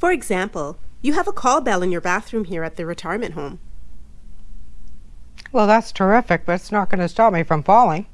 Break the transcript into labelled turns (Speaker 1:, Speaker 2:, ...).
Speaker 1: For example, you have a call bell in your bathroom here at the retirement home.
Speaker 2: Well, that's terrific, but it's not going to stop me from falling.